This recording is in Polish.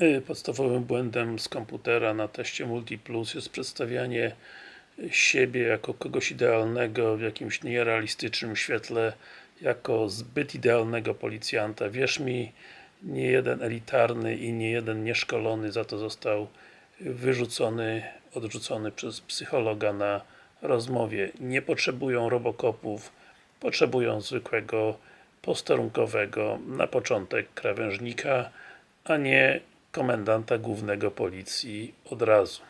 Y, Podstawowym błędem z komputera na teście Multiplus jest przedstawianie siebie jako kogoś idealnego w jakimś nierealistycznym świetle jako zbyt idealnego policjanta. Wierz mi, nie jeden elitarny i nie jeden nieszkolony za to został wyrzucony, odrzucony przez psychologa na rozmowie. Nie potrzebują robokopów, potrzebują zwykłego posterunkowego, na początek krawężnika, a nie komendanta głównego policji od razu.